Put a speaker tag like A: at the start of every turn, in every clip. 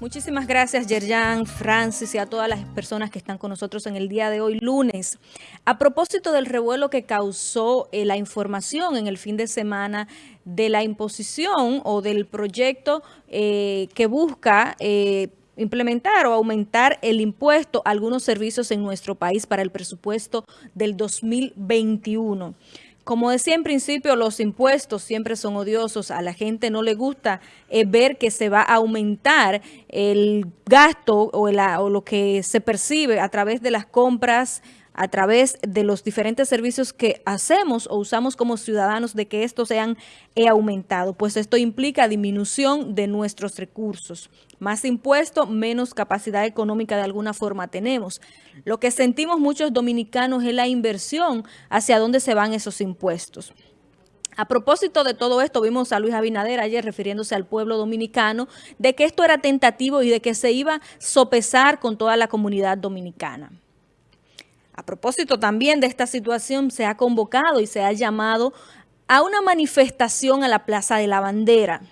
A: Muchísimas gracias, Yerjan, Francis y a todas las personas que están con nosotros en el día de hoy, lunes. A propósito del revuelo que causó eh, la información en el fin de semana de la imposición o del proyecto eh, que busca... Eh, implementar o aumentar el impuesto a algunos servicios en nuestro país para el presupuesto del 2021. Como decía en principio, los impuestos siempre son odiosos. A la gente no le gusta eh, ver que se va a aumentar el gasto o, o lo que se percibe a través de las compras a través de los diferentes servicios que hacemos o usamos como ciudadanos de que estos sean aumentado, pues esto implica disminución de nuestros recursos. Más impuesto, menos capacidad económica de alguna forma tenemos. Lo que sentimos muchos dominicanos es la inversión hacia dónde se van esos impuestos. A propósito de todo esto, vimos a Luis Abinader ayer refiriéndose al pueblo dominicano de que esto era tentativo y de que se iba a sopesar con toda la comunidad dominicana. A propósito también de esta situación, se ha convocado y se ha llamado a una manifestación a la Plaza de la Bandera.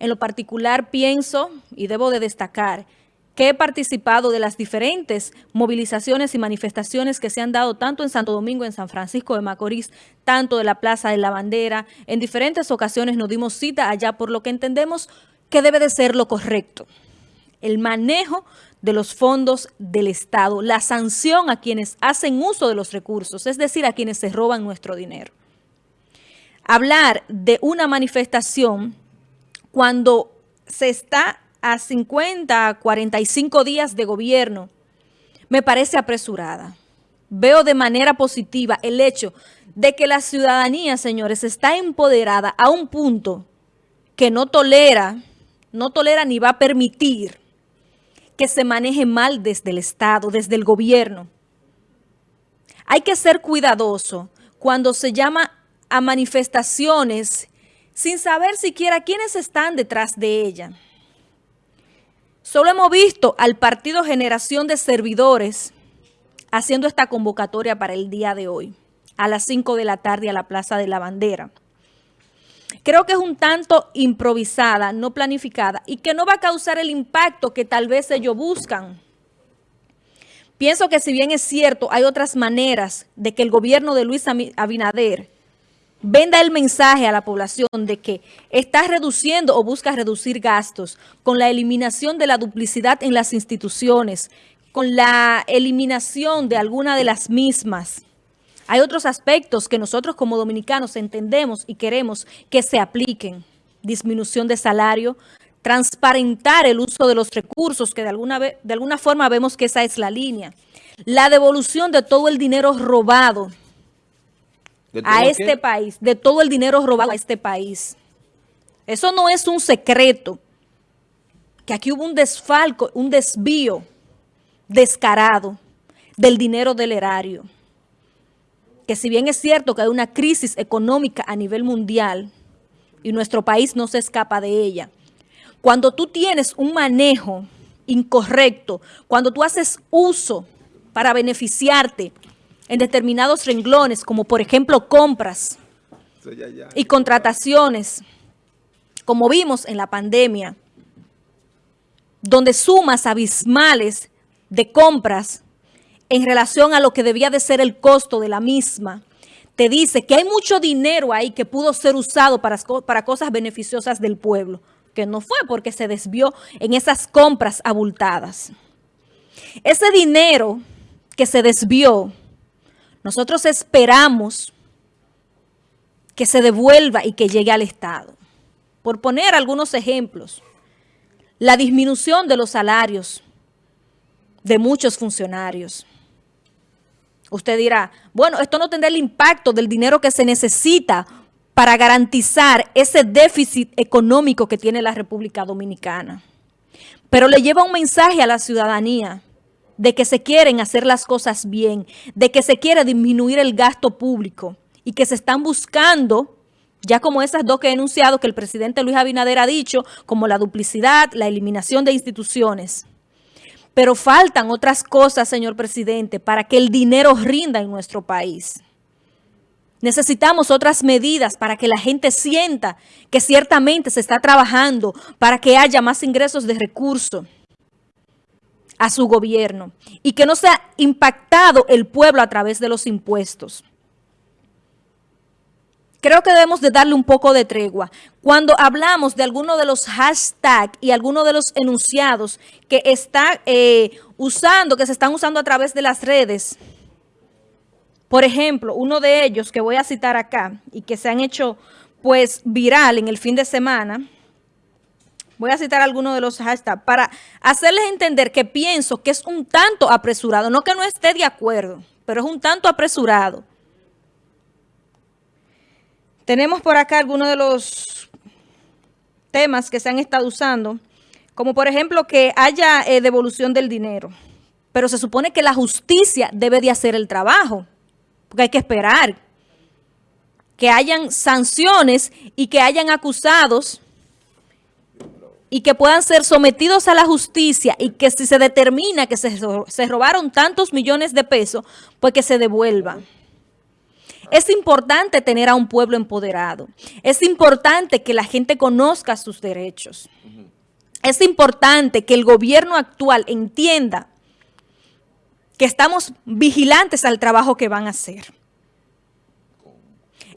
A: En lo particular pienso, y debo de destacar, que he participado de las diferentes movilizaciones y manifestaciones que se han dado tanto en Santo Domingo, en San Francisco de Macorís, tanto de la Plaza de la Bandera. En diferentes ocasiones nos dimos cita allá por lo que entendemos que debe de ser lo correcto. El manejo de los fondos del Estado, la sanción a quienes hacen uso de los recursos, es decir, a quienes se roban nuestro dinero. Hablar de una manifestación cuando se está a 50, 45 días de gobierno, me parece apresurada. Veo de manera positiva el hecho de que la ciudadanía, señores, está empoderada a un punto que no tolera, no tolera ni va a permitir que se maneje mal desde el Estado, desde el gobierno. Hay que ser cuidadoso cuando se llama a manifestaciones sin saber siquiera quiénes están detrás de ella. Solo hemos visto al Partido Generación de Servidores haciendo esta convocatoria para el día de hoy, a las 5 de la tarde a la Plaza de la Bandera. Creo que es un tanto improvisada, no planificada y que no va a causar el impacto que tal vez ellos buscan. Pienso que si bien es cierto, hay otras maneras de que el gobierno de Luis Abinader venda el mensaje a la población de que está reduciendo o busca reducir gastos con la eliminación de la duplicidad en las instituciones, con la eliminación de alguna de las mismas, hay otros aspectos que nosotros como dominicanos entendemos y queremos que se apliquen. Disminución de salario, transparentar el uso de los recursos, que de alguna, de alguna forma vemos que esa es la línea. La devolución de todo el dinero robado a este país, de todo el dinero robado a este país. Eso no es un secreto, que aquí hubo un desfalco, un desvío descarado del dinero del erario que si bien es cierto que hay una crisis económica a nivel mundial y nuestro país no se escapa de ella, cuando tú tienes un manejo incorrecto, cuando tú haces uso para beneficiarte en determinados renglones, como por ejemplo compras y contrataciones, como vimos en la pandemia, donde sumas abismales de compras en relación a lo que debía de ser el costo de la misma, te dice que hay mucho dinero ahí que pudo ser usado para, para cosas beneficiosas del pueblo, que no fue porque se desvió en esas compras abultadas. Ese dinero que se desvió, nosotros esperamos que se devuelva y que llegue al Estado. Por poner algunos ejemplos, la disminución de los salarios de muchos funcionarios, Usted dirá, bueno, esto no tendrá el impacto del dinero que se necesita para garantizar ese déficit económico que tiene la República Dominicana. Pero le lleva un mensaje a la ciudadanía de que se quieren hacer las cosas bien, de que se quiere disminuir el gasto público y que se están buscando, ya como esas dos que he enunciado que el presidente Luis Abinader ha dicho, como la duplicidad, la eliminación de instituciones. Pero faltan otras cosas, señor presidente, para que el dinero rinda en nuestro país. Necesitamos otras medidas para que la gente sienta que ciertamente se está trabajando para que haya más ingresos de recursos a su gobierno y que no sea impactado el pueblo a través de los impuestos. Creo que debemos de darle un poco de tregua. Cuando hablamos de alguno de los hashtags y alguno de los enunciados que está eh, usando, que se están usando a través de las redes, por ejemplo, uno de ellos que voy a citar acá y que se han hecho pues viral en el fin de semana, voy a citar algunos de los hashtags para hacerles entender que pienso que es un tanto apresurado, no que no esté de acuerdo, pero es un tanto apresurado. Tenemos por acá algunos de los temas que se han estado usando, como por ejemplo que haya eh, devolución del dinero, pero se supone que la justicia debe de hacer el trabajo porque hay que esperar que hayan sanciones y que hayan acusados y que puedan ser sometidos a la justicia y que si se determina que se, se robaron tantos millones de pesos, pues que se devuelvan. Es importante tener a un pueblo empoderado. Es importante que la gente conozca sus derechos. Es importante que el gobierno actual entienda que estamos vigilantes al trabajo que van a hacer.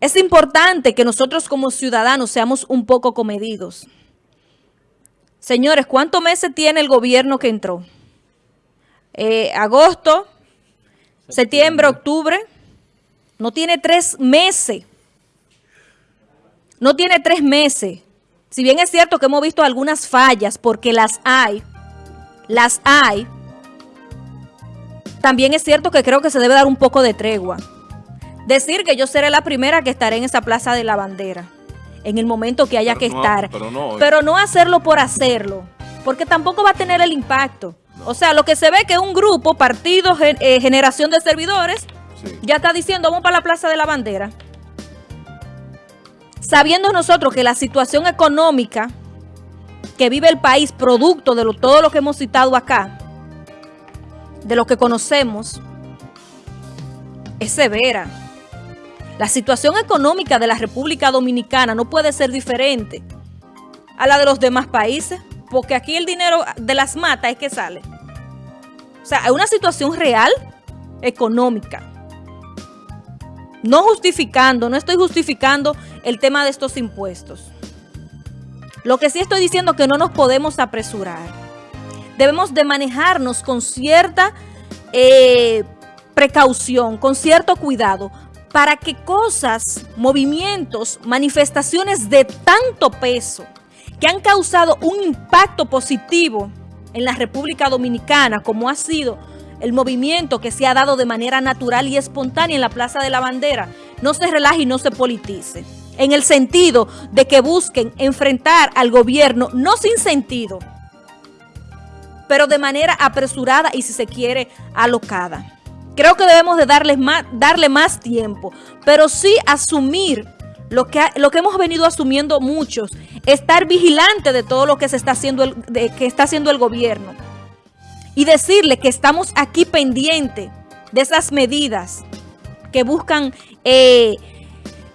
A: Es importante que nosotros como ciudadanos seamos un poco comedidos. Señores, ¿cuántos meses tiene el gobierno que entró? Eh, agosto, septiembre, octubre. No tiene tres meses. No tiene tres meses. Si bien es cierto que hemos visto algunas fallas, porque las hay, las hay, también es cierto que creo que se debe dar un poco de tregua. Decir que yo seré la primera que estaré en esa plaza de la bandera en el momento que haya que estar. Pero no, hacerlo por hacerlo, porque tampoco va a tener el impacto. O sea, lo que se ve que un grupo, partido, eh, generación de servidores, ya está diciendo, vamos para la plaza de la bandera. Sabiendo nosotros que la situación económica que vive el país, producto de todo lo que hemos citado acá, de lo que conocemos es severa. La situación económica de la República Dominicana no puede ser diferente a la de los demás países, porque aquí el dinero de las matas es que sale. O sea, hay una situación real económica. No justificando, no estoy justificando el tema de estos impuestos. Lo que sí estoy diciendo es que no nos podemos apresurar debemos de manejarnos con cierta eh, precaución, con cierto cuidado, para que cosas, movimientos, manifestaciones de tanto peso que han causado un impacto positivo en la República Dominicana, como ha sido el movimiento que se ha dado de manera natural y espontánea en la Plaza de la Bandera, no se relaje y no se politice. En el sentido de que busquen enfrentar al gobierno, no sin sentido, pero de manera apresurada y si se quiere alocada. Creo que debemos de más, darle más tiempo, pero sí asumir lo que, lo que hemos venido asumiendo muchos, estar vigilante de todo lo que se está haciendo el, que está haciendo el gobierno y decirle que estamos aquí pendientes de esas medidas que buscan, eh,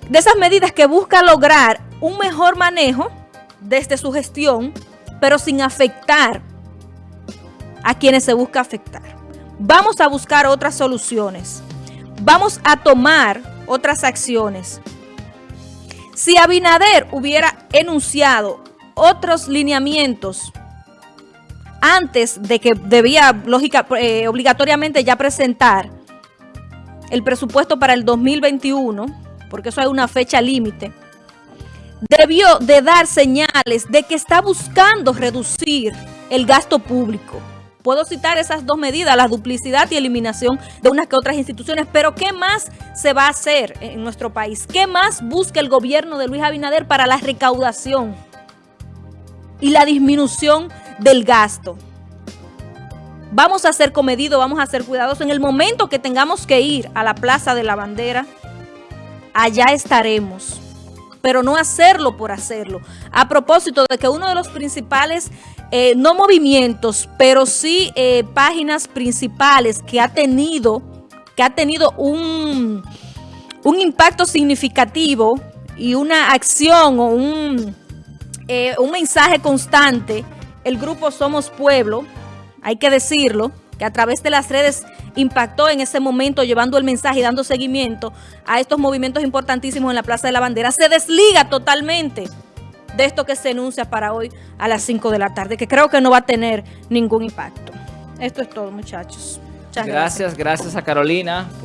A: de esas medidas que buscan lograr un mejor manejo desde su gestión, pero sin afectar a quienes se busca afectar. Vamos a buscar otras soluciones. Vamos a tomar otras acciones. Si Abinader hubiera enunciado otros lineamientos antes de que debía lógica, eh, obligatoriamente ya presentar el presupuesto para el 2021, porque eso hay una fecha límite, debió de dar señales de que está buscando reducir el gasto público. Puedo citar esas dos medidas, la duplicidad y eliminación de unas que otras instituciones, pero ¿qué más se va a hacer en nuestro país? ¿Qué más busca el gobierno de Luis Abinader para la recaudación y la disminución del gasto? Vamos a ser comedidos, vamos a ser cuidadosos. En el momento que tengamos que ir a la Plaza de la Bandera, allá estaremos pero no hacerlo por hacerlo. A propósito de que uno de los principales, eh, no movimientos, pero sí eh, páginas principales que ha tenido, que ha tenido un, un impacto significativo y una acción o un, eh, un mensaje constante, el grupo Somos Pueblo, hay que decirlo, que a través de las redes impactó en ese momento llevando el mensaje y dando seguimiento a estos movimientos importantísimos en la Plaza de la Bandera, se desliga totalmente de esto que se enuncia para hoy a las 5 de la tarde, que creo que no va a tener ningún impacto. Esto es todo, muchachos.
B: gracias, gracias a Carolina.